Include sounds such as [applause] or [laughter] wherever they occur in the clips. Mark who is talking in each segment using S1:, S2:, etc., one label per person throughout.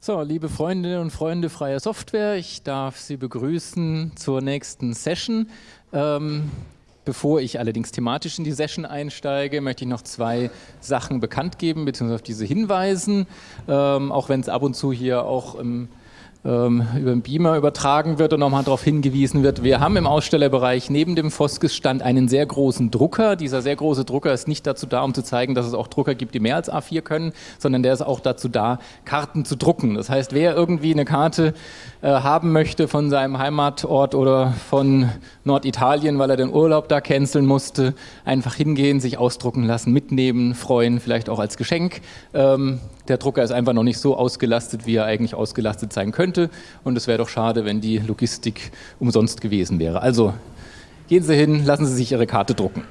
S1: So, liebe Freundinnen und Freunde freier Software, ich darf Sie begrüßen zur nächsten Session. Ähm, bevor ich allerdings thematisch in die Session einsteige, möchte ich noch zwei Sachen bekannt geben, beziehungsweise auf diese hinweisen, ähm, auch wenn es ab und zu hier auch im über den Beamer übertragen wird und nochmal darauf hingewiesen wird. Wir haben im Ausstellerbereich neben dem Foskes-Stand einen sehr großen Drucker. Dieser sehr große Drucker ist nicht dazu da, um zu zeigen, dass es auch Drucker gibt, die mehr als A4 können, sondern der ist auch dazu da, Karten zu drucken. Das heißt, wer irgendwie eine Karte äh, haben möchte von seinem Heimatort oder von Norditalien, weil er den Urlaub da canceln musste, einfach hingehen, sich ausdrucken lassen, mitnehmen, freuen, vielleicht auch als Geschenk. Ähm, der Drucker ist einfach noch nicht so ausgelastet, wie er eigentlich ausgelastet sein könnte. Und es wäre doch schade, wenn die Logistik umsonst gewesen wäre. Also gehen Sie hin, lassen Sie sich Ihre Karte drucken.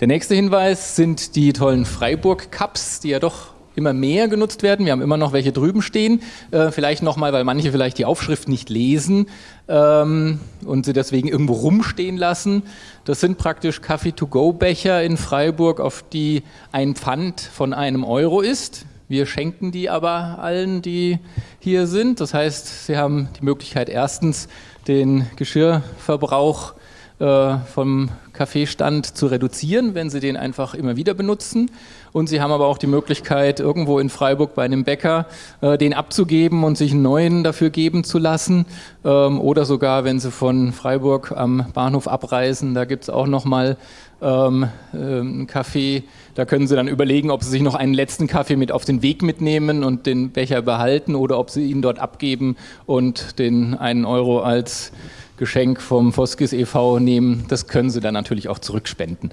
S1: Der nächste Hinweis sind die tollen Freiburg-Cups, die ja doch immer mehr genutzt werden. Wir haben immer noch welche drüben stehen. Äh, vielleicht nochmal, weil manche vielleicht die Aufschrift nicht lesen ähm, und sie deswegen irgendwo rumstehen lassen. Das sind praktisch Kaffee-to-go-Becher in Freiburg, auf die ein Pfand von einem Euro ist. Wir schenken die aber allen, die hier sind. Das heißt, sie haben die Möglichkeit, erstens den Geschirrverbrauch äh, vom Kaffeestand zu reduzieren, wenn Sie den einfach immer wieder benutzen. Und Sie haben aber auch die Möglichkeit, irgendwo in Freiburg bei einem Bäcker äh, den abzugeben und sich einen neuen dafür geben zu lassen. Ähm, oder sogar, wenn Sie von Freiburg am Bahnhof abreisen, da gibt es auch nochmal ähm, äh, einen Kaffee. Da können Sie dann überlegen, ob Sie sich noch einen letzten Kaffee mit auf den Weg mitnehmen und den Becher behalten oder ob Sie ihn dort abgeben und den einen Euro als Geschenk vom Foskis e.V. nehmen. Das können Sie dann natürlich auch zurückspenden.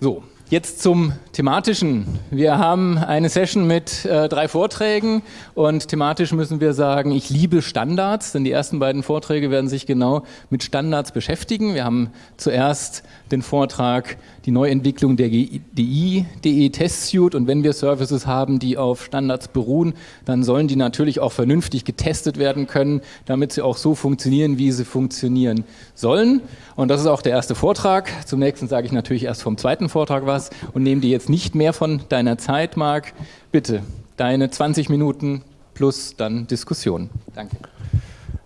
S1: So, Jetzt zum thematischen. Wir haben eine Session mit äh, drei Vorträgen und thematisch müssen wir sagen, ich liebe Standards, denn die ersten beiden Vorträge werden sich genau mit Standards beschäftigen. Wir haben zuerst den Vortrag die Neuentwicklung der GDI, DE Test Suite und wenn wir Services haben, die auf Standards beruhen, dann sollen die natürlich auch vernünftig getestet werden können, damit sie auch so funktionieren, wie sie funktionieren sollen. Und das ist auch der erste Vortrag. Zum nächsten sage ich natürlich erst vom zweiten Vortrag was und nehme dir jetzt nicht mehr von deiner Zeit, Marc. Bitte, deine 20 Minuten plus dann Diskussion. Danke.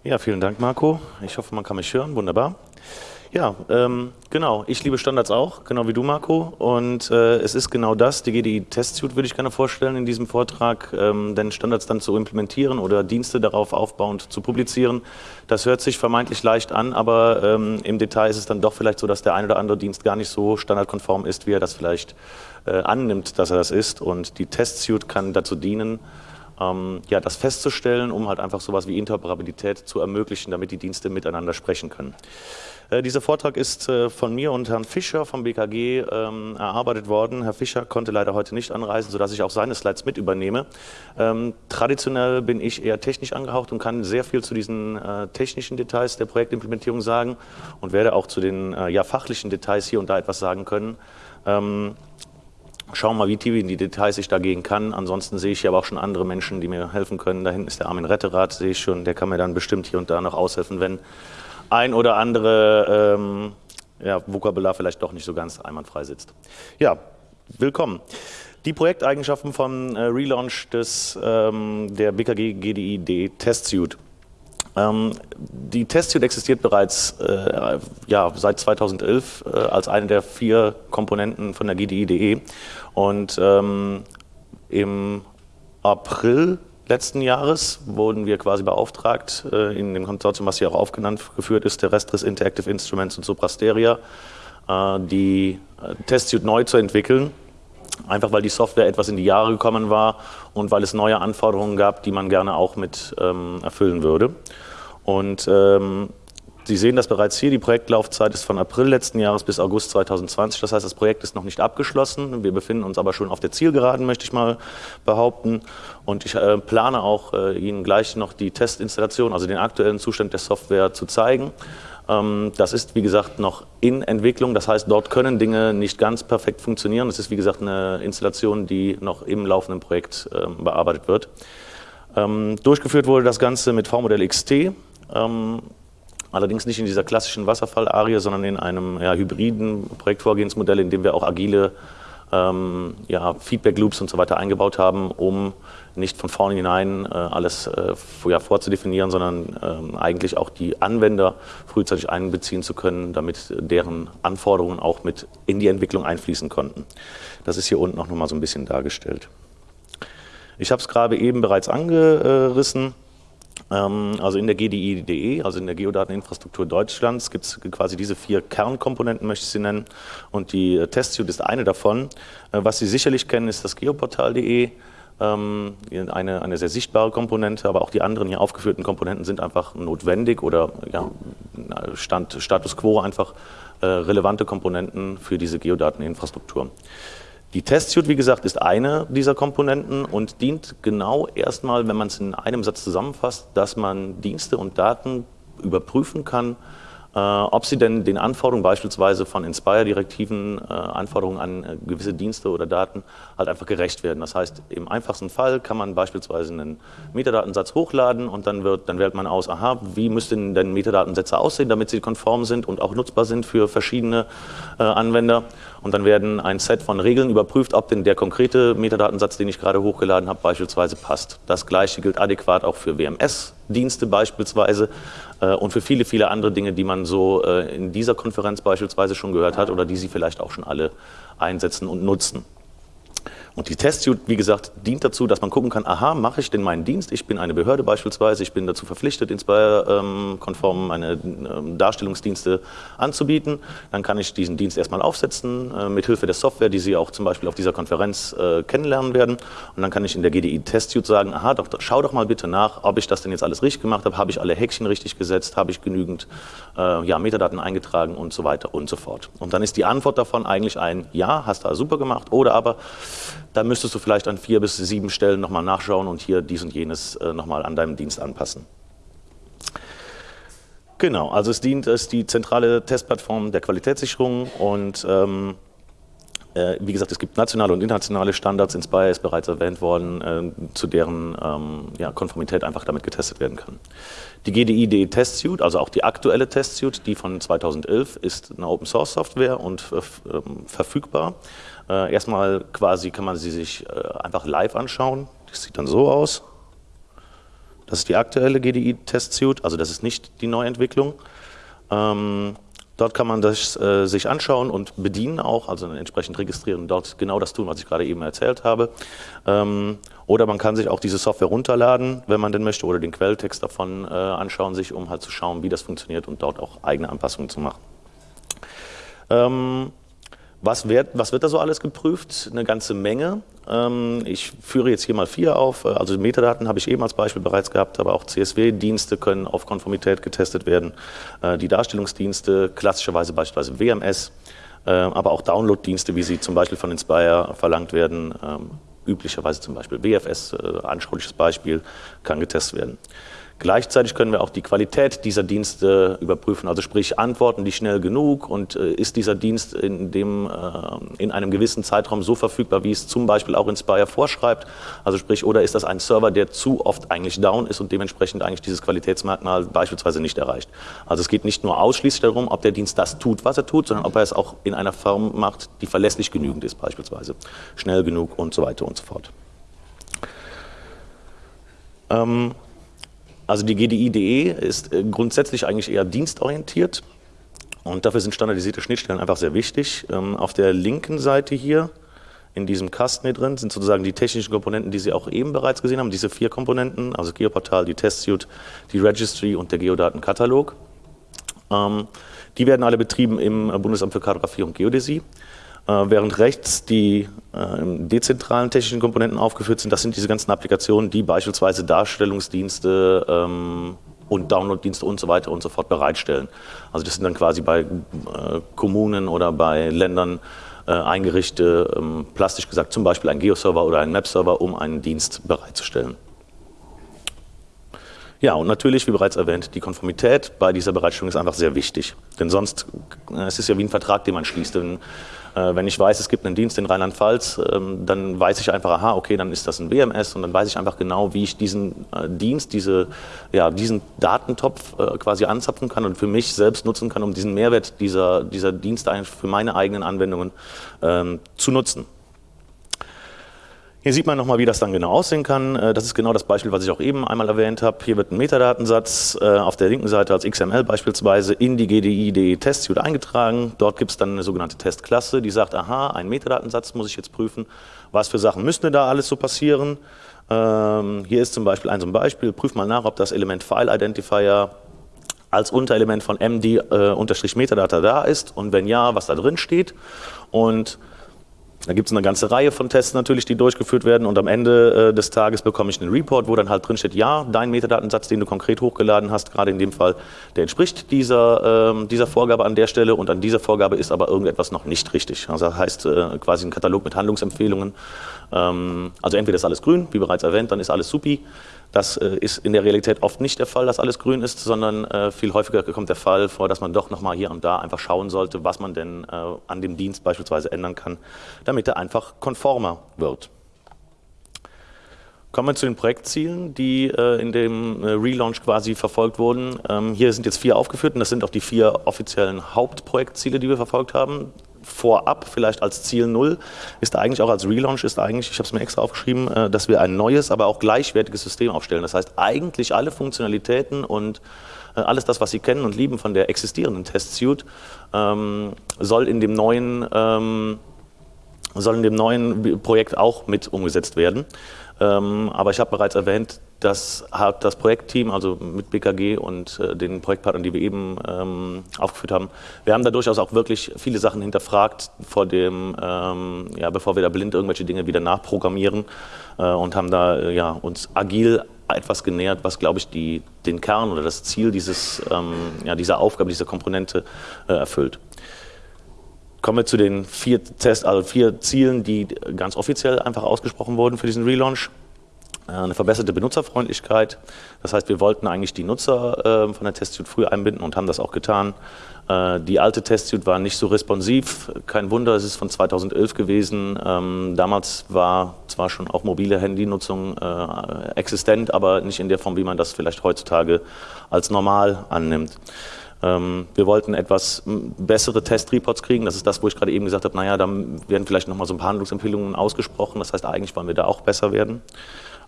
S2: Ja, vielen Dank, Marco. Ich hoffe, man kann mich hören. Wunderbar. Ja, ähm, genau. Ich liebe Standards auch, genau wie du, Marco. Und äh, es ist genau das, die GDI Test Suite würde ich gerne vorstellen in diesem Vortrag, ähm, denn Standards dann zu implementieren oder Dienste darauf aufbauend zu publizieren. Das hört sich vermeintlich leicht an, aber ähm, im Detail ist es dann doch vielleicht so, dass der ein oder andere Dienst gar nicht so standardkonform ist, wie er das vielleicht äh, annimmt, dass er das ist. Und die Test Suite kann dazu dienen, ähm, ja, das festzustellen, um halt einfach sowas wie Interoperabilität zu ermöglichen, damit die Dienste miteinander sprechen können. Äh, dieser Vortrag ist äh, von mir und Herrn Fischer vom BKG ähm, erarbeitet worden. Herr Fischer konnte leider heute nicht anreisen, sodass ich auch seine Slides mit übernehme. Ähm, traditionell bin ich eher technisch angehaucht und kann sehr viel zu diesen äh, technischen Details der Projektimplementierung sagen und werde auch zu den ja, fachlichen Details hier und da etwas sagen können. Ähm, schauen wir mal, wie tief in die Details ich da gehen kann. Ansonsten sehe ich hier aber auch schon andere Menschen, die mir helfen können. Da hinten ist der Armin Retterat, sehe ich schon. Der kann mir dann bestimmt hier und da noch aushelfen, wenn ein oder andere ähm, ja, Vokabular vielleicht doch nicht so ganz einwandfrei sitzt. Ja, willkommen. Die Projekteigenschaften vom äh, Relaunch des, ähm, der BKG GDI Test Suite. Ähm, die Test Suite existiert bereits äh, ja, seit 2011 äh, als eine der vier Komponenten von der GDI.de und ähm, im April letzten Jahres wurden wir quasi beauftragt, äh, in dem Konsortium, was hier auch aufgenannt geführt ist, der Restris Interactive Instruments und Suprasteria, äh, die äh, Testsuite neu zu entwickeln. Einfach weil die Software etwas in die Jahre gekommen war und weil es neue Anforderungen gab, die man gerne auch mit ähm, erfüllen würde. Und ähm, Sie sehen das bereits hier, die Projektlaufzeit ist von April letzten Jahres bis August 2020. Das heißt, das Projekt ist noch nicht abgeschlossen. Wir befinden uns aber schon auf der Zielgeraden, möchte ich mal behaupten. Und ich äh, plane auch, äh, Ihnen gleich noch die Testinstallation, also den aktuellen Zustand der Software zu zeigen. Ähm, das ist, wie gesagt, noch in Entwicklung. Das heißt, dort können Dinge nicht ganz perfekt funktionieren. Das ist, wie gesagt, eine Installation, die noch im laufenden Projekt äh, bearbeitet wird. Ähm, durchgeführt wurde das Ganze mit V-Modell XT. Ähm, Allerdings nicht in dieser klassischen Wasserfallarie, sondern in einem ja, hybriden Projektvorgehensmodell, in dem wir auch agile ähm, ja, Feedback Loops und so weiter eingebaut haben, um nicht von vornherein äh, alles äh, ja, vorzudefinieren, sondern ähm, eigentlich auch die Anwender frühzeitig einbeziehen zu können, damit deren Anforderungen auch mit in die Entwicklung einfließen konnten. Das ist hier unten auch nochmal so ein bisschen dargestellt. Ich habe es gerade eben bereits angerissen. Ähm, also in der GDI.de, also in der Geodateninfrastruktur Deutschlands, gibt es quasi diese vier Kernkomponenten, möchte ich sie nennen. Und die äh, Testsuite ist eine davon. Äh, was Sie sicherlich kennen, ist das geoportal.de. Ähm, eine, eine sehr sichtbare Komponente, aber auch die anderen hier aufgeführten Komponenten sind einfach notwendig oder ja, Stand, Status quo einfach äh, relevante Komponenten für diese Geodateninfrastruktur. Die Testsuite, wie gesagt, ist eine dieser Komponenten und dient genau erstmal, wenn man es in einem Satz zusammenfasst, dass man Dienste und Daten überprüfen kann, äh, ob sie denn den Anforderungen beispielsweise von Inspire-Direktiven, äh, Anforderungen an äh, gewisse Dienste oder Daten halt einfach gerecht werden. Das heißt, im einfachsten Fall kann man beispielsweise einen Metadatensatz hochladen und dann, wird, dann wählt man aus, aha, wie müssten denn Metadatensätze aussehen, damit sie konform sind und auch nutzbar sind für verschiedene äh, Anwender. Und dann werden ein Set von Regeln überprüft, ob denn der konkrete Metadatensatz, den ich gerade hochgeladen habe, beispielsweise passt. Das gleiche gilt adäquat auch für WMS-Dienste beispielsweise äh, und für viele, viele andere Dinge, die man so äh, in dieser Konferenz beispielsweise schon gehört hat oder die Sie vielleicht auch schon alle einsetzen und nutzen. Und die Testsuite, wie gesagt, dient dazu, dass man gucken kann, aha, mache ich denn meinen Dienst? Ich bin eine Behörde beispielsweise, ich bin dazu verpflichtet, Inspire-konform meine ähm, Darstellungsdienste anzubieten. Dann kann ich diesen Dienst erstmal aufsetzen, äh, mit Hilfe der Software, die Sie auch zum Beispiel auf dieser Konferenz äh, kennenlernen werden. Und dann kann ich in der GDI Testsuite sagen, aha, doch, schau doch mal bitte nach, ob ich das denn jetzt alles richtig gemacht habe, habe ich alle Häkchen richtig gesetzt, habe ich genügend äh, ja, Metadaten eingetragen und so weiter und so fort. Und dann ist die Antwort davon eigentlich ein Ja, hast du super gemacht oder aber da müsstest du vielleicht an vier bis sieben Stellen nochmal nachschauen und hier dies und jenes äh, nochmal an deinem Dienst anpassen. Genau, also es dient als die zentrale Testplattform der Qualitätssicherung und ähm, äh, wie gesagt, es gibt nationale und internationale Standards, Inspire ist bereits erwähnt worden, äh, zu deren ähm, ja, Konformität einfach damit getestet werden kann. Die GDI-DE Test Suite, also auch die aktuelle Test Suite, die von 2011, ist eine Open Source Software und äh, verfügbar. Äh, erstmal quasi kann man sie sich äh, einfach live anschauen. Das sieht dann so aus. Das ist die aktuelle GDI-Test-Suite, also das ist nicht die Neuentwicklung. Ähm, dort kann man das äh, sich anschauen und bedienen auch, also entsprechend registrieren und dort genau das tun, was ich gerade eben erzählt habe. Ähm, oder man kann sich auch diese Software runterladen, wenn man denn möchte, oder den Quelltext davon äh, anschauen, sich um halt zu schauen, wie das funktioniert und dort auch eigene Anpassungen zu machen. Ähm, was wird, was wird da so alles geprüft? Eine ganze Menge. Ähm, ich führe jetzt hier mal vier auf. Also Metadaten habe ich eben als Beispiel bereits gehabt, aber auch CSW-Dienste können auf Konformität getestet werden. Äh, die Darstellungsdienste, klassischerweise beispielsweise WMS, äh, aber auch Download-Dienste, wie sie zum Beispiel von Inspire verlangt werden. Ähm, üblicherweise zum Beispiel WFS, äh, anschauliches Beispiel, kann getestet werden. Gleichzeitig können wir auch die Qualität dieser Dienste überprüfen, also sprich antworten die schnell genug und äh, ist dieser Dienst in, dem, äh, in einem gewissen Zeitraum so verfügbar, wie es zum Beispiel auch Inspire vorschreibt, also sprich oder ist das ein Server, der zu oft eigentlich down ist und dementsprechend eigentlich dieses Qualitätsmerkmal beispielsweise nicht erreicht. Also es geht nicht nur ausschließlich darum, ob der Dienst das tut, was er tut, sondern ob er es auch in einer Form macht, die verlässlich genügend ist beispielsweise, schnell genug und so weiter und so fort. Ähm, also die GDI.de ist äh, grundsätzlich eigentlich eher dienstorientiert und dafür sind standardisierte Schnittstellen einfach sehr wichtig. Ähm, auf der linken Seite hier in diesem Kasten hier drin sind sozusagen die technischen Komponenten, die Sie auch eben bereits gesehen haben, diese vier Komponenten, also Geoportal, die Testsuite, die Registry und der Geodatenkatalog. Ähm, die werden alle betrieben im Bundesamt für Kartografie und Geodäsie. Äh, während rechts die äh, dezentralen technischen Komponenten aufgeführt sind, das sind diese ganzen Applikationen, die beispielsweise Darstellungsdienste ähm, und Downloaddienste und so weiter und so fort bereitstellen. Also das sind dann quasi bei äh, Kommunen oder bei Ländern eingerichtete, ähm, plastisch gesagt zum Beispiel ein Geoserver oder ein Map-Server, um einen Dienst bereitzustellen. Ja, und natürlich, wie bereits erwähnt, die Konformität bei dieser Bereitstellung ist einfach sehr wichtig. Denn sonst, es ist ja wie ein Vertrag, den man schließt. Denn wenn ich weiß, es gibt einen Dienst in Rheinland-Pfalz, ähm, dann weiß ich einfach, aha, okay, dann ist das ein WMS und dann weiß ich einfach genau, wie ich diesen äh, Dienst, diese, ja, diesen Datentopf äh, quasi anzapfen kann und für mich selbst nutzen kann, um diesen Mehrwert dieser, dieser Dienste für meine eigenen Anwendungen ähm, zu nutzen. Hier sieht man nochmal, wie das dann genau aussehen kann. Äh, das ist genau das Beispiel, was ich auch eben einmal erwähnt habe. Hier wird ein Metadatensatz äh, auf der linken Seite als XML beispielsweise in die GDI.de Testsuite eingetragen. Dort gibt es dann eine sogenannte Testklasse, die sagt, aha, einen Metadatensatz muss ich jetzt prüfen. Was für Sachen müssten da alles so passieren? Ähm, hier ist zum Beispiel ein so ein Beispiel. Prüf mal nach, ob das Element File Identifier als Unterelement von MD-Metadata äh, da ist und wenn ja, was da drin steht. Und da gibt es eine ganze Reihe von Tests natürlich, die durchgeführt werden und am Ende äh, des Tages bekomme ich einen Report, wo dann halt drin steht, ja, dein Metadatensatz, den du konkret hochgeladen hast, gerade in dem Fall, der entspricht dieser, äh, dieser Vorgabe an der Stelle und an dieser Vorgabe ist aber irgendetwas noch nicht richtig. Also das heißt äh, quasi ein Katalog mit Handlungsempfehlungen. Ähm, also entweder ist alles grün, wie bereits erwähnt, dann ist alles supi. Das äh, ist in der Realität oft nicht der Fall, dass alles grün ist, sondern äh, viel häufiger kommt der Fall vor, dass man doch nochmal hier und da einfach schauen sollte, was man denn äh, an dem Dienst beispielsweise ändern kann, damit er einfach konformer wird. Kommen wir zu den Projektzielen, die in dem Relaunch quasi verfolgt wurden. Ähm, hier sind jetzt vier aufgeführt und das sind auch die vier offiziellen Hauptprojektziele, die wir verfolgt haben vorab, vielleicht als Ziel Null, ist eigentlich auch als Relaunch, ist eigentlich, ich habe es mir extra aufgeschrieben, äh, dass wir ein neues, aber auch gleichwertiges System aufstellen. Das heißt, eigentlich alle Funktionalitäten und äh, alles das, was Sie kennen und lieben von der existierenden Test-Suite, ähm, soll in dem neuen ähm, soll in dem neuen Projekt auch mit umgesetzt werden. Ähm, aber ich habe bereits erwähnt, das hat das Projektteam, also mit BKG und äh, den Projektpartnern, die wir eben ähm, aufgeführt haben, wir haben da durchaus auch wirklich viele Sachen hinterfragt, vor dem, ähm, ja, bevor wir da blind irgendwelche Dinge wieder nachprogrammieren äh, und haben da äh, ja, uns agil etwas genähert, was, glaube ich, die, den Kern oder das Ziel dieses, ähm, ja, dieser Aufgabe, dieser Komponente äh, erfüllt. Kommen wir zu den vier, Test, also vier Zielen, die ganz offiziell einfach ausgesprochen wurden für diesen Relaunch. Äh, eine verbesserte Benutzerfreundlichkeit. Das heißt, wir wollten eigentlich die Nutzer äh, von der Testsuite früh einbinden und haben das auch getan. Äh, die alte Testsuite war nicht so responsiv. Kein Wunder, es ist von 2011 gewesen. Ähm, damals war zwar schon auch mobile Handynutzung existent, aber nicht in der Form, wie man das vielleicht heutzutage als normal annimmt. Ähm, wir wollten etwas bessere Testreports kriegen. Das ist das, wo ich gerade eben gesagt habe, naja, da werden vielleicht nochmal so ein paar Handlungsempfehlungen ausgesprochen. Das heißt, eigentlich wollen wir da auch besser werden.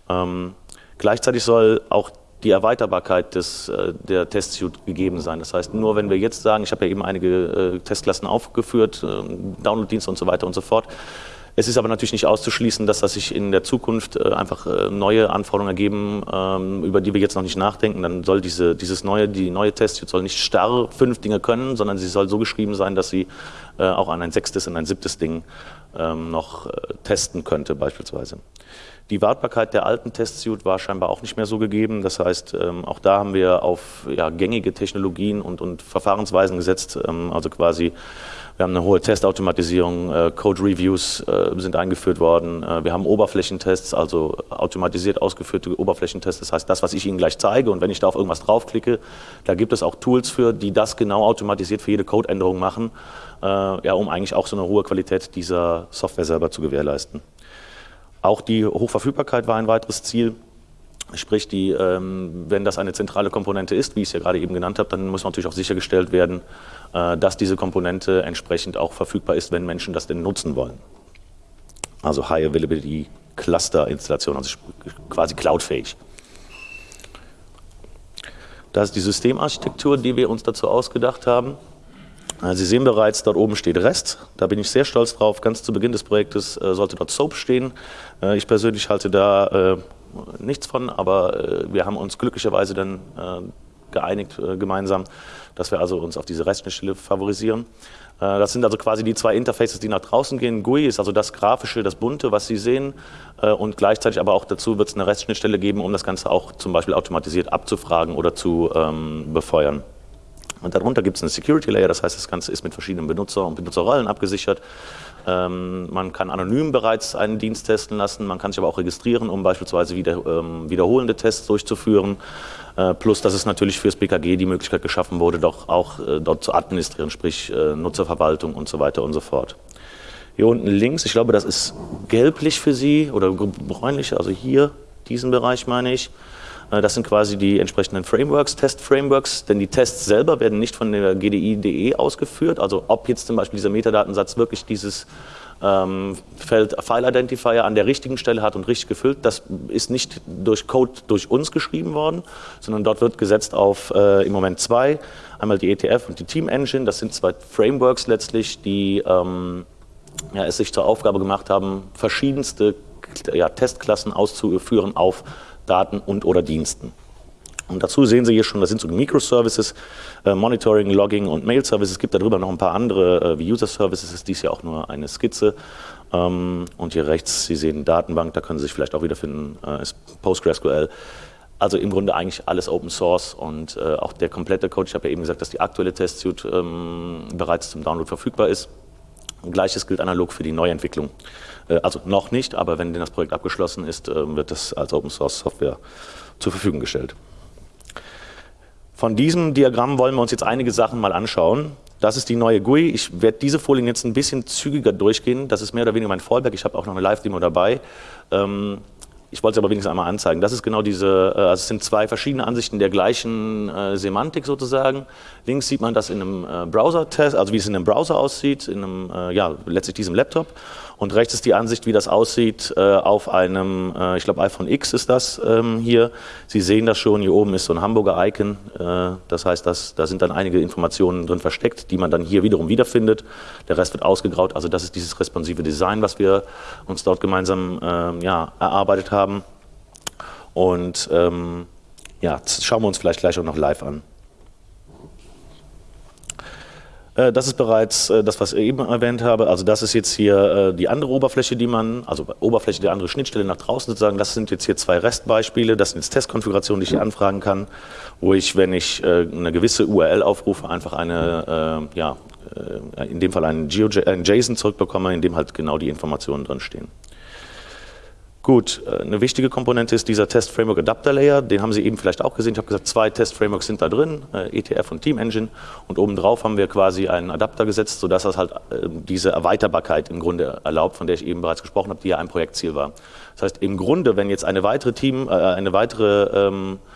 S2: Ähm, gleichzeitig soll auch die Erweiterbarkeit des, äh, der Testsuite gegeben sein. Das heißt, nur wenn wir jetzt sagen, ich habe ja eben einige äh, Testklassen aufgeführt, äh, Downloaddienste und so weiter und so fort, es ist aber natürlich nicht auszuschließen, dass das sich in der Zukunft äh, einfach äh, neue Anforderungen ergeben, ähm, über die wir jetzt noch nicht nachdenken. Dann soll diese, dieses neue, die neue Test soll nicht starr fünf Dinge können, sondern sie soll so geschrieben sein, dass sie äh, auch an ein sechstes und ein siebtes Ding ähm, noch testen könnte beispielsweise. Die Wartbarkeit der alten Testsuite war scheinbar auch nicht mehr so gegeben. Das heißt, ähm, auch da haben wir auf ja, gängige Technologien und, und Verfahrensweisen gesetzt. Also quasi, wir haben eine hohe Testautomatisierung, äh, Code-Reviews äh, sind eingeführt worden. Äh, wir haben Oberflächentests, also automatisiert ausgeführte Oberflächentests. Das heißt, das, was ich Ihnen gleich zeige und wenn ich da auf irgendwas draufklicke, da gibt es auch Tools für, die das genau automatisiert für jede Codeänderung machen, äh, ja, um eigentlich auch so eine hohe Qualität dieser Software selber zu gewährleisten. Auch die Hochverfügbarkeit war ein weiteres Ziel. Sprich, die, ähm, wenn das eine zentrale Komponente ist, wie ich es ja gerade eben genannt habe, dann muss natürlich auch sichergestellt werden, äh, dass diese Komponente entsprechend auch verfügbar ist, wenn Menschen das denn nutzen wollen. Also High Availability Cluster Installation, also quasi cloudfähig. Das ist die Systemarchitektur, die wir uns dazu ausgedacht haben. Äh, Sie sehen bereits, dort oben steht REST. Da bin ich sehr stolz drauf. Ganz zu Beginn des Projektes äh, sollte dort SOAP stehen. Ich persönlich halte da nichts von, aber wir haben uns glücklicherweise dann geeinigt gemeinsam, dass wir also uns auf diese REST-Schnittstelle favorisieren. Das sind also quasi die zwei Interfaces, die nach draußen gehen. GUI ist also das Grafische, das Bunte, was Sie sehen. Und gleichzeitig aber auch dazu wird es eine REST-Schnittstelle geben, um das Ganze auch zum Beispiel automatisiert abzufragen oder zu ähm, befeuern. Und darunter gibt es einen Security Layer, das heißt, das Ganze ist mit verschiedenen Benutzer und Benutzerrollen abgesichert. Ähm, man kann anonym bereits einen Dienst testen lassen, man kann sich aber auch registrieren, um beispielsweise wieder, ähm, wiederholende Tests durchzuführen. Äh, plus, dass es natürlich fürs BKG die Möglichkeit geschaffen wurde, doch auch äh, dort zu administrieren, sprich äh, Nutzerverwaltung und so weiter und so fort. Hier unten links, ich glaube, das ist gelblich für Sie oder bräunlich, also hier, diesen Bereich meine ich. Äh, das sind quasi die entsprechenden Frameworks, Test-Frameworks, denn die Tests selber werden nicht von der GDI.de ausgeführt. Also ob jetzt zum Beispiel dieser Metadatensatz wirklich dieses ähm, Feld File Identifier an der richtigen Stelle hat und richtig gefüllt. Das ist nicht durch Code durch uns geschrieben worden, sondern dort wird gesetzt auf äh, im Moment zwei. Einmal die ETF und die Team Engine. Das sind zwei Frameworks letztlich, die ähm, ja, es sich zur Aufgabe gemacht haben, verschiedenste ja, Testklassen auszuführen auf Daten und oder Diensten. Und dazu sehen Sie hier schon, das sind so Microservices, äh, Monitoring, Logging und Mail-Services. Es gibt darüber noch ein paar andere, äh, wie User-Services, ist dies ja auch nur eine Skizze. Ähm, und hier rechts, Sie sehen Datenbank, da können Sie sich vielleicht auch wiederfinden, äh, ist PostgreSQL. Also im Grunde eigentlich alles Open Source und äh, auch der komplette Code. Ich habe ja eben gesagt, dass die aktuelle Testsuite ähm, bereits zum Download verfügbar ist. Gleiches gilt analog für die Neuentwicklung. Äh, also noch nicht, aber wenn das Projekt abgeschlossen ist, äh, wird das als Open Source Software zur Verfügung gestellt. Von diesem Diagramm wollen wir uns jetzt einige Sachen mal anschauen. Das ist die neue GUI. Ich werde diese Folien jetzt ein bisschen zügiger durchgehen. Das ist mehr oder weniger mein Fallback. Ich habe auch noch eine Live-Demo dabei. Ähm, ich wollte es aber wenigstens einmal anzeigen. Das ist genau diese, äh, also es sind zwei verschiedene Ansichten der gleichen äh, Semantik sozusagen. Links sieht man das in einem äh, Browser-Test, also wie es in einem Browser aussieht, in einem, äh, ja, letztlich diesem Laptop. Und rechts ist die Ansicht, wie das aussieht äh, auf einem, äh, ich glaube iPhone X ist das ähm, hier. Sie sehen das schon, hier oben ist so ein Hamburger Icon. Äh, das heißt, dass, da sind dann einige Informationen drin versteckt, die man dann hier wiederum wiederfindet. Der Rest wird ausgegraut. Also das ist dieses responsive Design, was wir uns dort gemeinsam ähm, ja, erarbeitet haben. Und ähm, ja, schauen wir uns vielleicht gleich auch noch live an. Äh, das ist bereits äh, das, was ich eben erwähnt habe. Also das ist jetzt hier äh, die andere Oberfläche, die man, also Oberfläche der andere Schnittstelle nach draußen sozusagen. Das sind jetzt hier zwei Restbeispiele. Das sind jetzt Testkonfigurationen, die ich hier anfragen kann, wo ich, wenn ich eine gewisse URL aufrufe, einfach eine, ja, in dem Fall einen JSON zurückbekomme, in dem halt genau die Informationen drin stehen. Gut, äh, eine wichtige Komponente ist dieser Test Framework Adapter Layer, den haben Sie eben vielleicht auch gesehen. Ich habe gesagt, zwei Test Frameworks sind da drin, äh, ETF und Team Engine und obendrauf haben wir quasi einen Adapter gesetzt, sodass das halt äh, diese Erweiterbarkeit im Grunde erlaubt, von der ich eben bereits gesprochen habe, die ja ein Projektziel war. Das heißt, im Grunde, wenn jetzt eine weitere Team, eine weitere ähm, äh,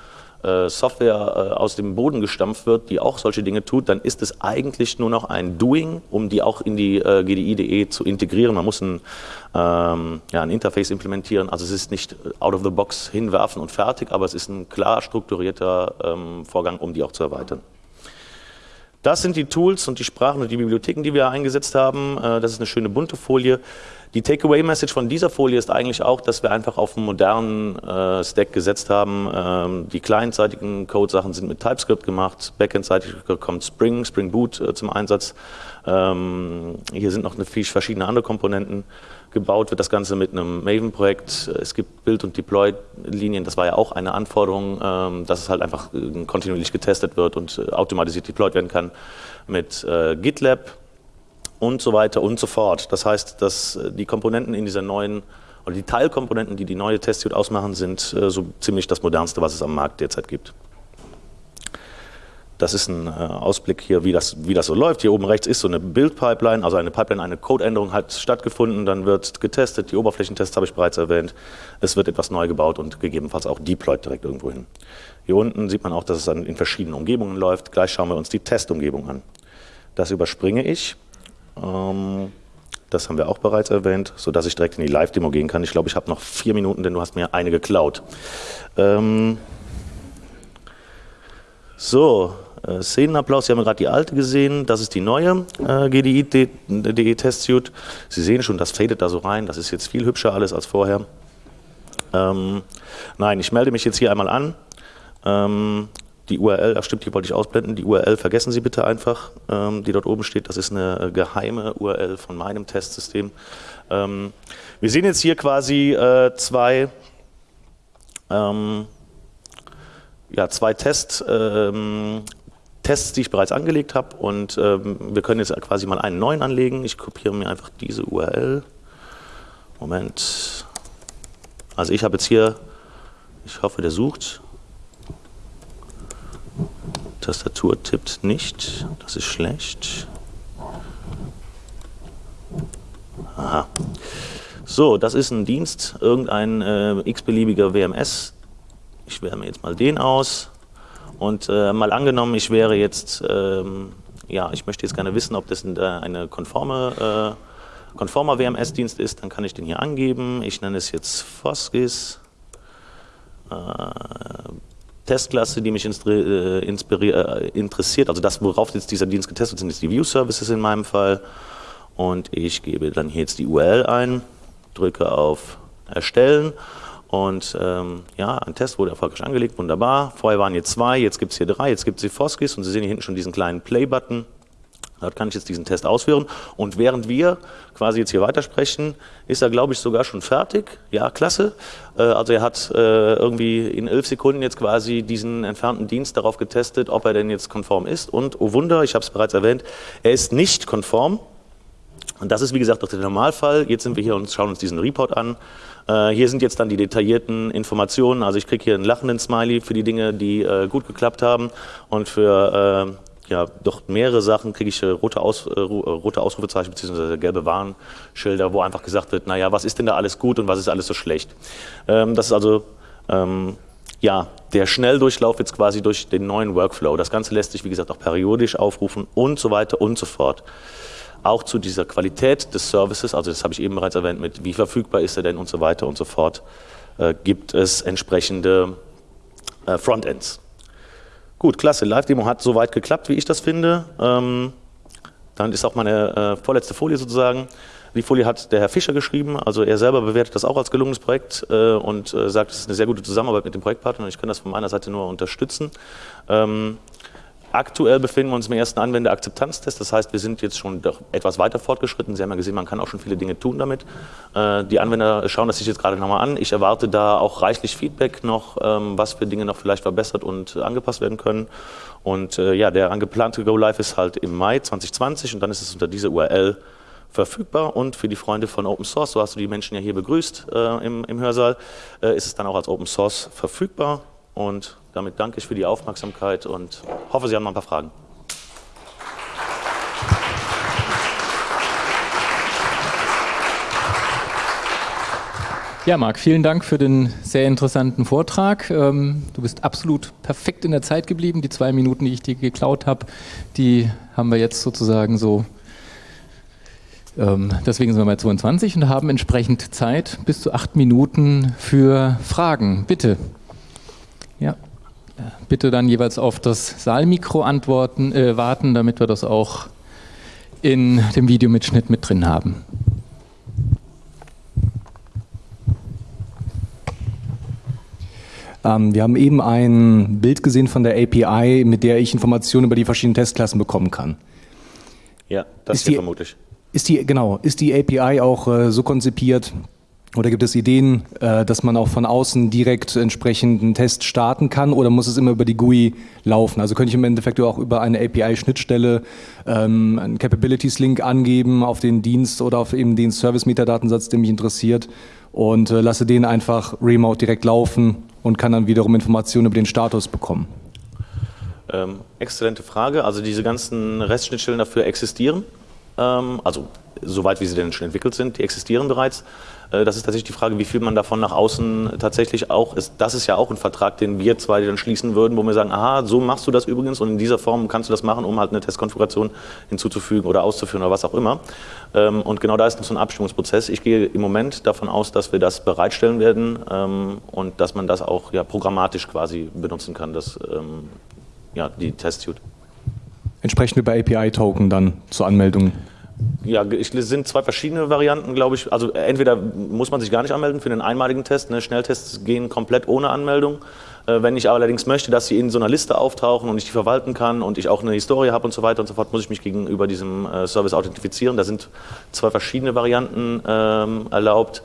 S2: Software äh, aus dem Boden gestampft wird, die auch solche Dinge tut, dann ist es eigentlich nur noch ein Doing, um die auch in die äh, GDI.de zu integrieren. Man muss ein, ähm, ja, ein Interface implementieren. Also es ist nicht out of the box hinwerfen und fertig, aber es ist ein klar strukturierter ähm, Vorgang, um die auch zu erweitern. Das sind die Tools und die Sprachen und die Bibliotheken, die wir eingesetzt haben. Das ist eine schöne bunte Folie. Die Takeaway-Message von dieser Folie ist eigentlich auch, dass wir einfach auf einen modernen äh, Stack gesetzt haben. Ähm, die clientseitigen Code-Sachen sind mit TypeScript gemacht, Backend-seitig kommt Spring, Spring Boot äh, zum Einsatz. Ähm, hier sind noch eine verschiedene andere Komponenten. Gebaut wird das Ganze mit einem Maven-Projekt. Es gibt Build- und Deploy-Linien. Das war ja auch eine Anforderung, ähm, dass es halt einfach äh, kontinuierlich getestet wird und äh, automatisiert deployed werden kann mit äh, GitLab und so weiter und so fort. Das heißt, dass äh, die Komponenten in dieser neuen, oder die Teilkomponenten, die die neue Testsuite ausmachen, sind äh, so ziemlich das modernste, was es am Markt derzeit gibt. Das ist ein äh, Ausblick hier, wie das, wie das so läuft. Hier oben rechts ist so eine Build-Pipeline, also eine Pipeline, eine Codeänderung hat stattgefunden, dann wird getestet, die Oberflächentests habe ich bereits erwähnt, es wird etwas neu gebaut und gegebenenfalls auch deployed direkt irgendwo hin. Hier unten sieht man auch, dass es dann in verschiedenen Umgebungen läuft. Gleich schauen wir uns die Testumgebung an. Das überspringe ich. Ähm, das haben wir auch bereits erwähnt, sodass ich direkt in die Live-Demo gehen kann. Ich glaube, ich habe noch vier Minuten, denn du hast mir eine geklaut. Ähm so, äh, Szenenapplaus, Sie haben gerade die alte gesehen, das ist die neue äh, GDI.de Testsuite. Sie sehen schon, das fadet da so rein, das ist jetzt viel hübscher alles als vorher. Ähm, nein, ich melde mich jetzt hier einmal an. Ähm, die URL, ach stimmt, die wollte ich ausblenden, die URL vergessen Sie bitte einfach, ähm, die dort oben steht, das ist eine äh, geheime URL von meinem Testsystem. Ähm, wir sehen jetzt hier quasi äh, zwei, ähm, ja, zwei Test, ähm, Tests, die ich bereits angelegt habe und ähm, wir können jetzt quasi mal einen neuen anlegen. Ich kopiere mir einfach diese URL. Moment. Also ich habe jetzt hier, ich hoffe, der sucht, Tastatur tippt nicht, das ist schlecht. Aha. So, das ist ein Dienst, irgendein äh, x-beliebiger WMS. Ich wähle mir jetzt mal den aus. Und äh, mal angenommen, ich wäre jetzt, ähm, ja, ich möchte jetzt gerne wissen, ob das eine konforme konformer WMS-Dienst ist, dann kann ich den hier angeben. Ich nenne es jetzt Foskis. Testklasse, die mich äh, äh, interessiert, also das, worauf jetzt dieser Dienst getestet sind, ist die View Services in meinem Fall. Und ich gebe dann hier jetzt die URL ein, drücke auf Erstellen und ähm, ja, ein Test wurde erfolgreich angelegt, wunderbar. Vorher waren hier zwei, jetzt gibt es hier drei, jetzt gibt es die Foskis und Sie sehen hier hinten schon diesen kleinen Play-Button. Dort kann ich jetzt diesen Test ausführen. Und während wir quasi jetzt hier weitersprechen, ist er, glaube ich, sogar schon fertig. Ja, klasse. Äh, also er hat äh, irgendwie in elf Sekunden jetzt quasi diesen entfernten Dienst darauf getestet, ob er denn jetzt konform ist. Und, oh Wunder, ich habe es bereits erwähnt, er ist nicht konform. Und das ist, wie gesagt, auch der Normalfall. Jetzt sind wir hier und schauen uns diesen Report an. Äh, hier sind jetzt dann die detaillierten Informationen. Also ich kriege hier einen lachenden Smiley für die Dinge, die gut geklappt haben. Und für ja doch mehrere Sachen kriege ich äh, rote, Aus, äh, äh, rote Ausrufezeichen bzw. gelbe Warnschilder, wo einfach gesagt wird, naja, was ist denn da alles gut und was ist alles so schlecht. Ähm, das ist also ähm, ja, der Schnelldurchlauf jetzt quasi durch den neuen Workflow. Das Ganze lässt sich, wie gesagt, auch periodisch aufrufen und so weiter und so fort. Auch zu dieser Qualität des Services, also das habe ich eben bereits erwähnt, mit wie verfügbar ist er denn und so weiter und so fort, äh, gibt es entsprechende äh, Frontends. Gut, klasse. Live-Demo hat soweit geklappt, wie ich das finde. Ähm, dann ist auch meine äh, vorletzte Folie sozusagen. Die Folie hat der Herr Fischer geschrieben, also er selber bewertet das auch als gelungenes Projekt äh, und äh, sagt, es ist eine sehr gute Zusammenarbeit mit dem Projektpartner und ich kann das von meiner Seite nur unterstützen. Ähm, Aktuell befinden wir uns im ersten Anwenderakzeptanztest, das heißt, wir sind jetzt schon etwas weiter fortgeschritten. Sie haben ja gesehen, man kann auch schon viele Dinge tun damit. Äh, die Anwender schauen das sich jetzt gerade nochmal an. Ich erwarte da auch reichlich Feedback noch, ähm, was für Dinge noch vielleicht verbessert und angepasst werden können. Und äh, ja, der angeplante Go Live ist halt im Mai 2020 und dann ist es unter dieser URL verfügbar und für die Freunde von Open Source, so hast du die Menschen ja hier begrüßt äh, im, im Hörsaal, äh, ist es dann auch als Open Source verfügbar und damit danke ich für die Aufmerksamkeit und hoffe, Sie haben noch ein paar Fragen.
S1: Ja, Marc, vielen Dank für den sehr interessanten Vortrag. Ähm, du bist absolut perfekt in der Zeit geblieben. Die zwei Minuten, die ich dir geklaut habe, die haben wir jetzt sozusagen so. Ähm, deswegen sind wir bei 22 und haben entsprechend Zeit bis zu acht Minuten für Fragen. Bitte. Ja bitte dann jeweils auf das Saalmikro antworten, äh, warten, damit wir das auch in dem Videomitschnitt mit drin haben.
S3: Ähm, wir haben eben ein Bild gesehen von der API, mit der ich Informationen über die verschiedenen Testklassen bekommen kann.
S2: Ja, das ist hier die, vermutlich.
S3: Ist die, genau, ist die API auch äh, so konzipiert, oder gibt es Ideen, äh, dass man auch von außen direkt entsprechend einen Test starten kann oder muss es immer über die GUI laufen? Also könnte ich im Endeffekt auch über eine API-Schnittstelle ähm, einen Capabilities-Link angeben auf den Dienst oder auf eben den Service-Metadatensatz, der mich interessiert und äh, lasse den einfach remote direkt laufen und kann dann wiederum Informationen über den Status bekommen.
S2: Ähm, exzellente Frage. Also diese ganzen REST-Schnittstellen dafür existieren. Ähm, also soweit wie sie denn schon entwickelt sind, die existieren bereits. Äh, das ist tatsächlich die Frage, wie viel man davon nach außen tatsächlich auch ist. Das ist ja auch ein Vertrag, den wir zwei dann schließen würden, wo wir sagen, aha, so machst du das übrigens und in dieser Form kannst du das machen, um halt eine Testkonfiguration hinzuzufügen oder auszuführen oder was auch immer. Ähm, und genau da ist noch so ein Abstimmungsprozess. Ich gehe im Moment davon aus, dass wir das bereitstellen werden ähm, und dass man das auch ja, programmatisch quasi benutzen kann, das, ähm, ja, die Test-Suite.
S3: Entsprechend über API-Token dann zur Anmeldung
S2: ja, es sind zwei verschiedene Varianten, glaube ich. Also entweder muss man sich gar nicht anmelden für den einmaligen Test. Ne? Schnelltests gehen komplett ohne Anmeldung. Äh, wenn ich allerdings möchte, dass sie in so einer Liste auftauchen und ich die verwalten kann und ich auch eine Historie habe und so weiter und so fort, muss ich mich gegenüber diesem äh, Service authentifizieren. Da sind zwei verschiedene Varianten ähm, erlaubt.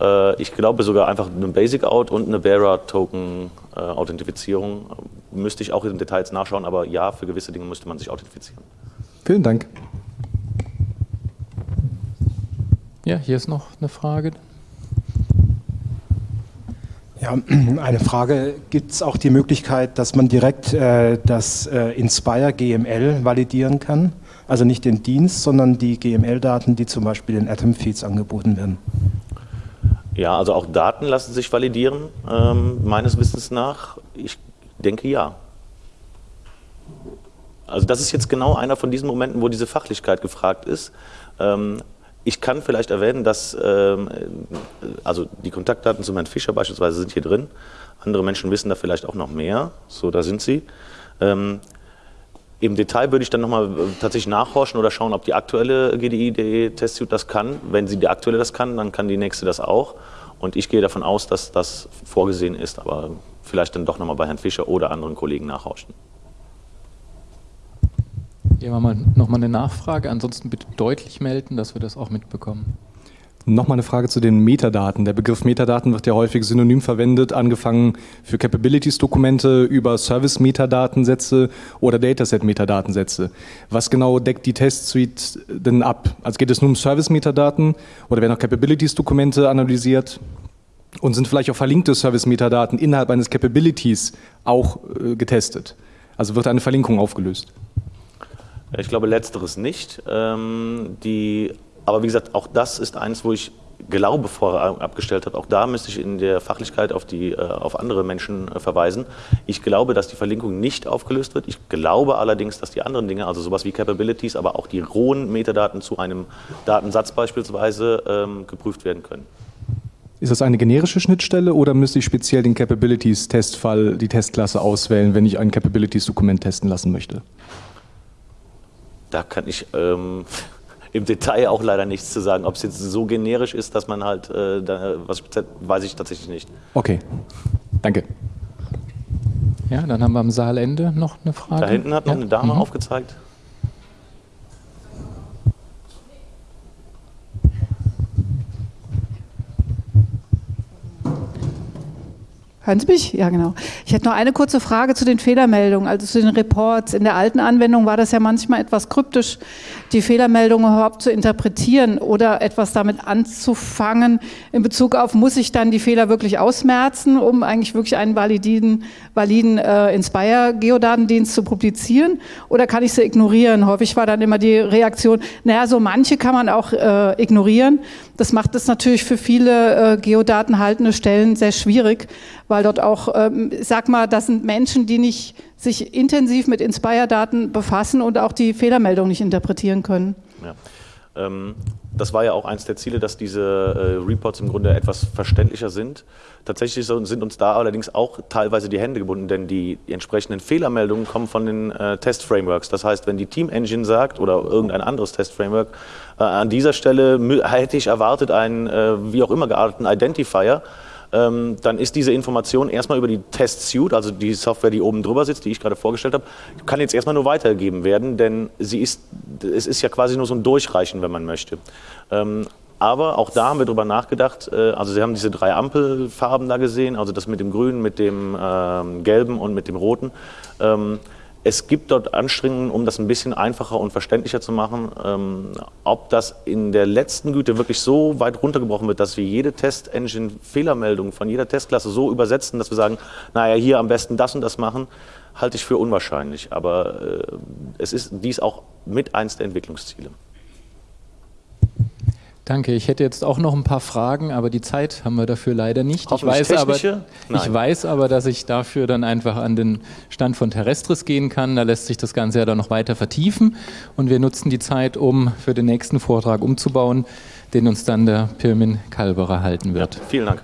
S2: Äh, ich glaube sogar einfach eine Basic-Out und eine Bearer-Token-Authentifizierung. Äh, müsste ich auch in Details nachschauen, aber ja, für gewisse Dinge müsste man sich authentifizieren.
S3: Vielen Dank.
S1: Ja, hier ist noch eine Frage.
S4: Ja, [clears throat] eine Frage. Gibt es auch die Möglichkeit, dass man direkt äh, das äh, Inspire GML validieren kann? Also nicht den Dienst, sondern die GML-Daten, die zum Beispiel in Atom-Feeds angeboten werden?
S2: Ja, also auch Daten lassen sich validieren, ähm, meines Wissens nach. Ich denke ja. Also das ist jetzt genau einer von diesen Momenten, wo diese Fachlichkeit gefragt ist. Ähm, ich kann vielleicht erwähnen, dass ähm, also die Kontaktdaten zu Herrn Fischer beispielsweise sind hier drin. Andere Menschen wissen da vielleicht auch noch mehr. So, da sind sie. Ähm, Im Detail würde ich dann nochmal äh, tatsächlich nachhorchen oder schauen, ob die aktuelle GDI-Testsuite das kann. Wenn sie die aktuelle das kann, dann kann die nächste das auch. Und ich gehe davon aus, dass das vorgesehen ist, aber vielleicht dann doch nochmal bei Herrn Fischer oder anderen Kollegen nachhorchen.
S1: Haben wir nochmal eine Nachfrage. Ansonsten bitte deutlich melden, dass wir das auch mitbekommen.
S3: Nochmal eine Frage zu den Metadaten. Der Begriff Metadaten wird ja häufig synonym verwendet, angefangen für Capabilities-Dokumente über Service-Metadatensätze oder Dataset-Metadatensätze. Was genau deckt die Test-Suite denn ab? Also geht es nur um Service-Metadaten oder werden auch Capabilities-Dokumente analysiert? Und sind vielleicht auch verlinkte Service-Metadaten innerhalb eines Capabilities auch äh, getestet? Also wird eine Verlinkung aufgelöst?
S2: Ich glaube, letzteres nicht. Ähm, die, aber wie gesagt, auch das ist eins, wo ich glaube, vorher abgestellt habe. Auch da müsste ich in der Fachlichkeit auf, die, äh, auf andere Menschen äh, verweisen. Ich glaube, dass die Verlinkung nicht aufgelöst wird. Ich glaube allerdings, dass die anderen Dinge, also sowas wie Capabilities, aber auch die rohen Metadaten zu einem Datensatz beispielsweise ähm, geprüft werden können.
S3: Ist das eine generische Schnittstelle oder müsste ich speziell den Capabilities-Testfall, die Testklasse auswählen, wenn ich ein Capabilities-Dokument testen lassen möchte?
S2: Da kann ich ähm, im Detail auch leider nichts zu sagen. Ob es jetzt so generisch ist, dass man halt, äh, da, was weiß ich tatsächlich nicht.
S3: Okay, danke.
S1: Ja, dann haben wir am Saalende noch eine Frage.
S2: Da hinten hat noch
S1: ja?
S2: eine Dame
S1: mhm.
S2: aufgezeigt.
S5: Hören Sie mich? Ja, genau. Ich hätte noch eine kurze Frage zu den Fehlermeldungen, also zu den Reports. In der alten Anwendung war das ja manchmal etwas kryptisch, die Fehlermeldungen überhaupt zu interpretieren oder etwas damit anzufangen in Bezug auf, muss ich dann die Fehler wirklich ausmerzen, um eigentlich wirklich einen validen, validen äh, Inspire-Geodatendienst zu publizieren oder kann ich sie ignorieren? Häufig war dann immer die Reaktion, naja, so manche kann man auch äh, ignorieren. Das macht es natürlich für viele äh, geodatenhaltende Stellen sehr schwierig, weil dort auch, ähm, sag mal, das sind Menschen, die nicht sich intensiv mit Inspire-Daten befassen und auch die Fehlermeldung nicht interpretieren können.
S2: Ja. Ähm, das war ja auch eines der Ziele, dass diese äh, Reports im Grunde etwas verständlicher sind. Tatsächlich sind uns da allerdings auch teilweise die Hände gebunden, denn die, entsprechenden Fehlermeldungen kommen von den äh, Test-Frameworks. Das heißt, wenn die Team Engine sagt oder irgendein anderes Test-Framework, äh, an dieser Stelle hätte ich erwartet einen wie auch immer gearteten Identifier, ähm, dann ist diese Information erstmal über die Test Suite, also die Software, die oben drüber sitzt, die ich gerade vorgestellt habe, kann jetzt erstmal nur weitergegeben werden, denn sie ist, es ist ja quasi nur so ein Durchreichen, wenn man möchte. Ähm, aber auch da haben wir drüber nachgedacht, äh, also Sie haben diese drei Ampelfarben da gesehen, also das mit dem Grünen, mit dem ähm, Gelben und mit dem Roten. Es gibt dort Anstrengungen, um das ein bisschen einfacher und verständlicher zu machen. Ähm, ob das in der letzten Güte wirklich so weit runtergebrochen wird, dass wir jede Test-Engine-Fehlermeldung von jeder Testklasse so übersetzen, dass wir sagen, naja, hier am besten das und das machen, halte ich für unwahrscheinlich. Aber äh, es ist dies auch mit eins der Entwicklungsziele.
S1: Danke. Ich hätte jetzt auch noch ein paar Fragen, aber die Zeit haben wir dafür leider nicht. Ich weiß, aber, ich weiß aber, dass ich dafür dann einfach an den Stand von Terrestris gehen kann. Da lässt sich das Ganze ja dann noch weiter vertiefen. Und wir nutzen die Zeit, um für den nächsten Vortrag umzubauen, den uns dann der Pirmin Kalberer halten wird.
S2: Ja, vielen Dank.